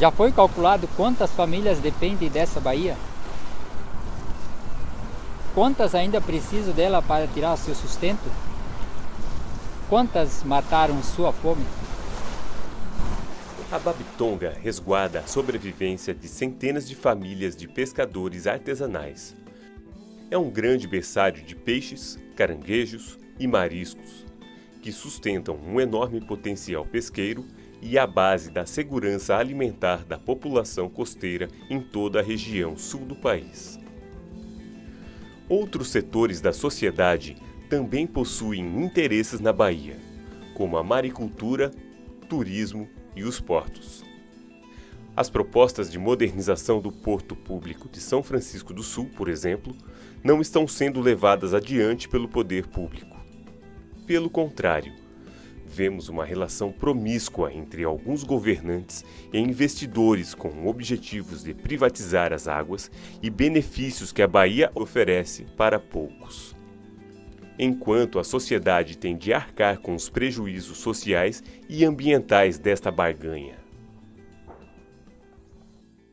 Já foi calculado quantas famílias dependem dessa baía? Quantas ainda precisam dela para tirar seu sustento? Quantas mataram sua fome? A Babitonga resguarda a sobrevivência de centenas de famílias de pescadores artesanais. É um grande berçário de peixes, caranguejos e mariscos, que sustentam um enorme potencial pesqueiro e a base da segurança alimentar da população costeira em toda a região sul do país. Outros setores da sociedade também possuem interesses na Bahia, como a maricultura, turismo e os portos. As propostas de modernização do Porto Público de São Francisco do Sul, por exemplo, não estão sendo levadas adiante pelo poder público. Pelo contrário, vemos uma relação promíscua entre alguns governantes e investidores com objetivos de privatizar as águas e benefícios que a Bahia oferece para poucos. Enquanto a sociedade tem de arcar com os prejuízos sociais e ambientais desta barganha.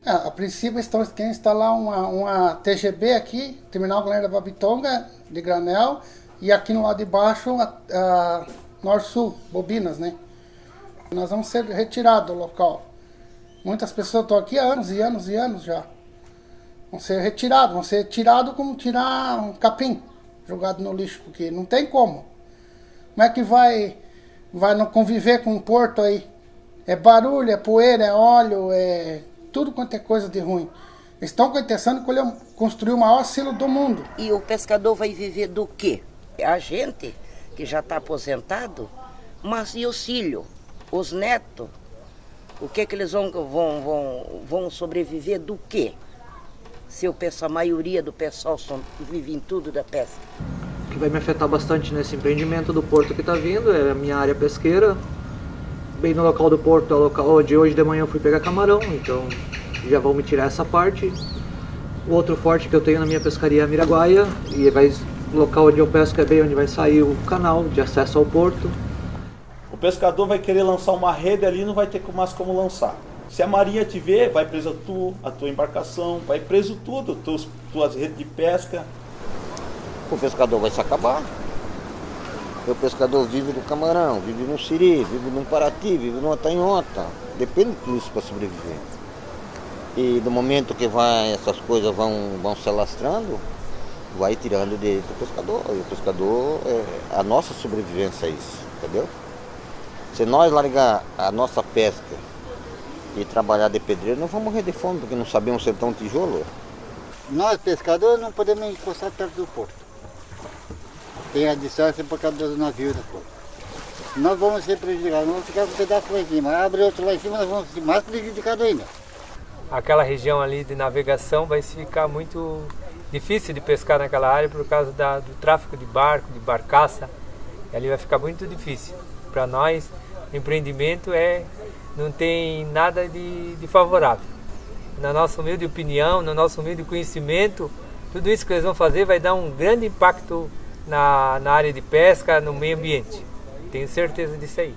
É, a princípio estão querendo instalar uma, uma TGB aqui, Terminal Galera da Babitonga, de granel, e aqui no lado de baixo a, a Norte-Sul, Bobinas, né? Nós vamos ser retirados do local. Muitas pessoas estão aqui há anos e anos e anos já. Vão ser retirados, vão ser tirados como tirar um capim jogado no lixo, porque não tem como. Como é que vai, vai não conviver com um porto aí? É barulho, é poeira, é óleo, é tudo quanto é coisa de ruim. Estão de construir o maior silo do mundo. E o pescador vai viver do quê? A gente que já está aposentado, mas e os filhos, os netos? O que que eles vão, vão, vão, vão sobreviver do quê? Se o pessoal, a maioria do pessoal são, vive em tudo da pesca. O que vai me afetar bastante nesse empreendimento do porto que está vindo é a minha área pesqueira. Bem no local do porto, é o local onde hoje de manhã eu fui pegar camarão, então já vão me tirar essa parte. O outro forte que eu tenho na minha pescaria é a Miraguaia, e vai local onde eu pesco é bem onde vai sair o canal de acesso ao porto. O pescador vai querer lançar uma rede ali não vai ter mais como lançar. Se a marinha te ver, vai preso tu, a tua embarcação, vai preso tudo, tuas, tuas redes de pesca. O pescador vai se acabar. O pescador vive do camarão, vive no siri, vive num parati, vive numa tanhota. Depende disso para sobreviver. E do momento que vai, essas coisas vão, vão se alastrando, vai tirando direito do pescador. E o pescador, é, a nossa sobrevivência é isso, entendeu? Se nós largar a nossa pesca e trabalhar de pedreiro, nós vamos morrer de fome, porque não sabemos ser tão tijolo. Nós, pescadores, não podemos encostar perto do porto. Tem a distância por causa dos navios do porto. Nós vamos ser prejudicados, vamos ficar com um pedaço lá em cima. Abre outro lá em cima, nós vamos ser mais prejudicados ainda. Aquela região ali de navegação vai ficar muito difícil de pescar naquela área por causa da, do tráfego de barco, de barcaça. Ali vai ficar muito difícil. Para nós, empreendimento é não tem nada de, de favorável. Na nossa humilde opinião, no nosso humilde conhecimento, tudo isso que eles vão fazer vai dar um grande impacto na, na área de pesca, no meio ambiente. Tenho certeza disso aí.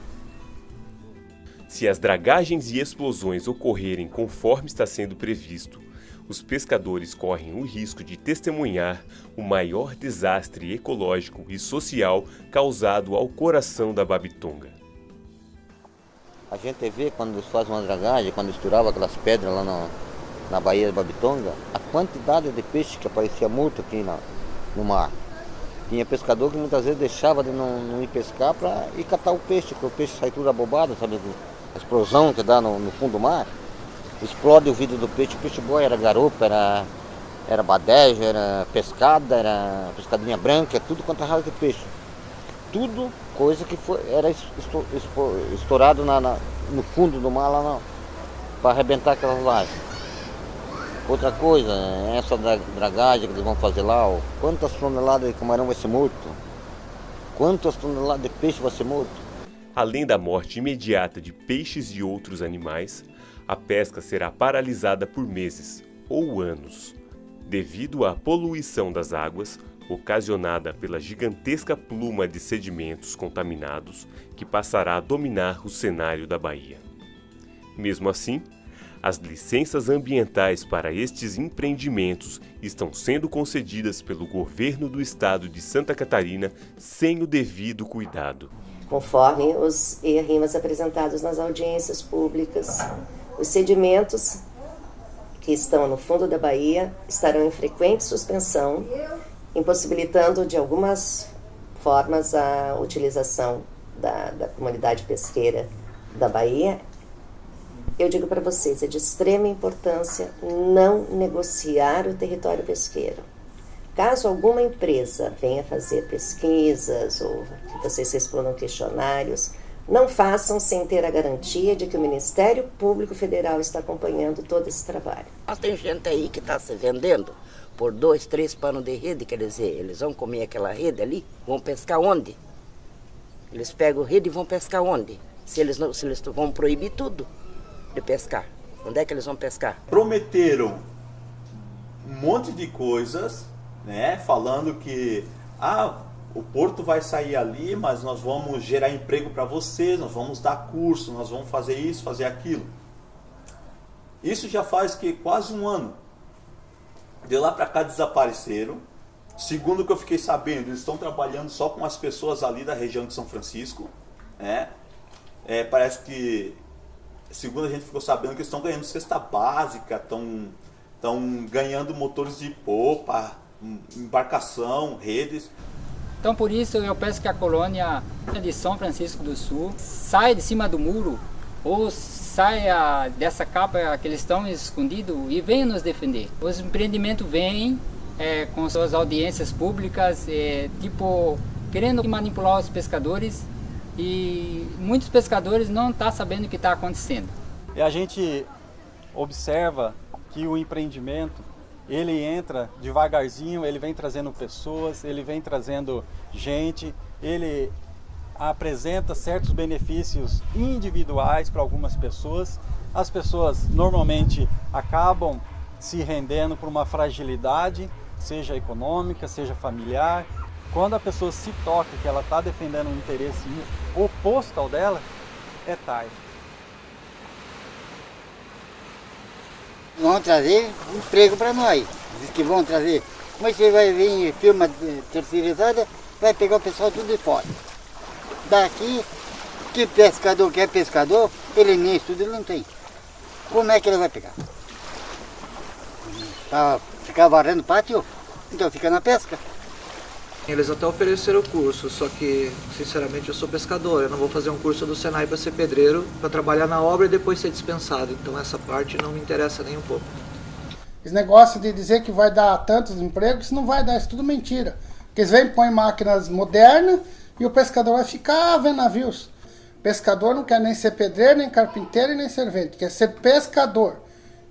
Se as dragagens e explosões ocorrerem conforme está sendo previsto, os pescadores correm o risco de testemunhar o maior desastre ecológico e social causado ao coração da Babitonga. A gente vê quando fazem uma dragagem, quando estourava aquelas pedras lá no, na Baía da Babitonga, a quantidade de peixe que aparecia muito aqui na, no mar. Tinha pescador que muitas vezes deixava de não, não ir pescar para ir catar o peixe, porque o peixe sai tudo abobado, sabe? A explosão que dá no, no fundo do mar explode o vidro do peixe, o peixe boia era garupa, era, era badeja, era pescada, era pescadinha branca, tudo quanto é raça de peixe. Tudo coisa que foi, era estourado na, na, no fundo do mar lá para arrebentar aquelas lajes. Outra coisa, essa dragagem que eles vão fazer lá, ó, quantas toneladas de camarão vai ser morto? Quantas toneladas de peixe vai ser morto? Além da morte imediata de peixes e outros animais, a pesca será paralisada por meses ou anos, devido à poluição das águas ocasionada pela gigantesca pluma de sedimentos contaminados que passará a dominar o cenário da Bahia. Mesmo assim, As licenças ambientais para estes empreendimentos estão sendo concedidas pelo governo do estado de Santa Catarina sem o devido cuidado. Conforme os ERIMAs apresentados nas audiências públicas, os sedimentos que estão no fundo da Bahia estarão em frequente suspensão, impossibilitando de algumas formas a utilização da, da comunidade pesqueira da Bahia eu digo para vocês, é de extrema importância não negociar o território pesqueiro. Caso alguma empresa venha fazer pesquisas ou que vocês respondam questionários, não façam sem ter a garantia de que o Ministério Público Federal está acompanhando todo esse trabalho. Mas tem gente aí que está se vendendo por dois, três panos de rede, quer dizer, eles vão comer aquela rede ali, vão pescar onde? Eles pegam rede e vão pescar onde? Se eles, não, se eles vão proibir tudo de pescar. Onde é que eles vão pescar? Prometeram um monte de coisas, né? Falando que ah, o porto vai sair ali, mas nós vamos gerar emprego para vocês, nós vamos dar curso, nós vamos fazer isso, fazer aquilo. Isso já faz que quase um ano. De lá para cá desapareceram. Segundo o que eu fiquei sabendo, eles estão trabalhando só com as pessoas ali da região de São Francisco. Né? É, parece que segundo a gente ficou sabendo que estão ganhando cesta básica, estão, estão ganhando motores de popa, embarcação, redes. Então por isso eu peço que a colônia de São Francisco do Sul saia de cima do muro ou saia dessa capa que eles estão escondidos e venha nos defender. Os empreendimentos vêm é, com suas audiências públicas, é, tipo, querendo manipular os pescadores e muitos pescadores não estão tá sabendo o que está acontecendo. E a gente observa que o empreendimento ele entra devagarzinho, ele vem trazendo pessoas, ele vem trazendo gente, ele apresenta certos benefícios individuais para algumas pessoas. As pessoas normalmente acabam se rendendo por uma fragilidade, seja econômica, seja familiar, quando a pessoa se toca que ela está defendendo um interesse oposto ao dela, é tarde. Vão trazer emprego para nós. Diz que vão trazer. Mas você vai vir firma terceirizada, vai pegar o pessoal tudo de fora. Daqui, que pescador quer pescador, ele nem estudo ele não tem. Como é que ele vai pegar? Para ficar varando pátio? Então fica na pesca. Eles até ofereceram curso, só que, sinceramente, eu sou pescador. Eu não vou fazer um curso do Senai para ser pedreiro, para trabalhar na obra e depois ser dispensado. Então essa parte não me interessa nem um pouco. Esse negócio de dizer que vai dar tantos empregos, isso não vai dar, isso é tudo mentira. Porque eles vêm põem máquinas modernas e o pescador vai ficar vendo navios. Pescador não quer nem ser pedreiro, nem carpinteiro e nem servente, quer ser pescador.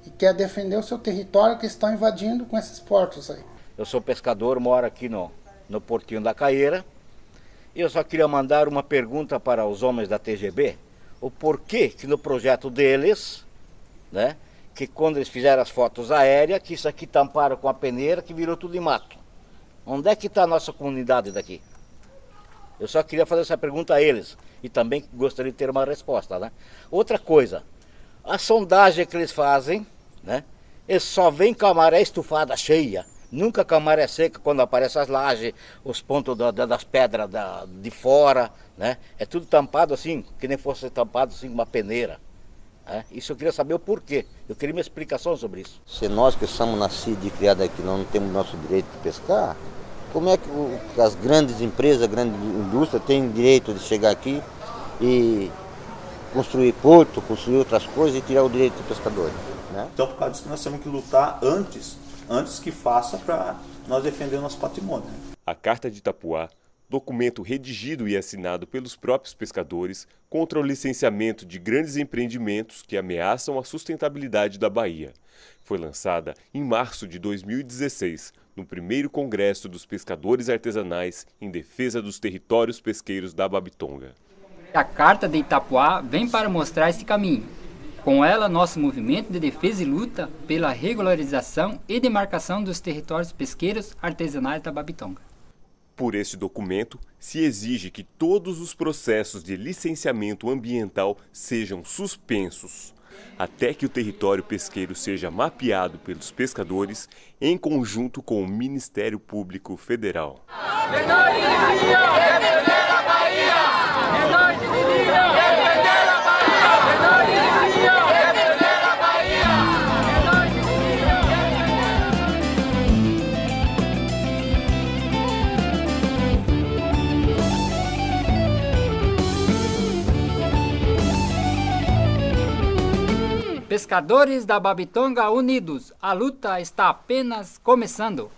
E quer defender o seu território que estão invadindo com esses portos aí. Eu sou pescador, moro aqui no no Portinho da Caeira. Eu só queria mandar uma pergunta para os homens da TGB, o porquê que no projeto deles, né, que quando eles fizeram as fotos aéreas, que isso aqui tamparam com a peneira, que virou tudo em mato. Onde é que está a nossa comunidade daqui? Eu só queria fazer essa pergunta a eles e também gostaria de ter uma resposta, né? Outra coisa, a sondagem que eles fazem, né? Eles só vêm com a maré estufada cheia Nunca com a maré seca, quando aparecem as lajes, os pontos da, da, das pedras da, de fora, né? É tudo tampado assim, que nem fosse tampado assim com uma peneira. Né? Isso eu queria saber o porquê. Eu queria uma explicação sobre isso. Se nós que somos nascidos e criados aqui não temos nosso direito de pescar, como é que as grandes empresas, a grande indústria têm direito de chegar aqui e construir porto, construir outras coisas e tirar o direito do pescador? Né? Então, por causa disso, nós temos que lutar antes antes que faça para nós defender o nosso patrimônio. A Carta de Itapuá, documento redigido e assinado pelos próprios pescadores contra o licenciamento de grandes empreendimentos que ameaçam a sustentabilidade da Bahia. Foi lançada em março de 2016, no primeiro Congresso dos Pescadores Artesanais em defesa dos territórios pesqueiros da Babitonga. A Carta de Itapuá vem para mostrar esse caminho, com ela, nosso movimento de defesa e luta pela regularização e demarcação dos territórios pesqueiros artesanais da Babitonga. Por esse documento, se exige que todos os processos de licenciamento ambiental sejam suspensos. até que o território pesqueiro seja mapeado pelos pescadores em conjunto com o Ministério Público Federal. Pescadores da Babitonga unidos, a luta está apenas começando.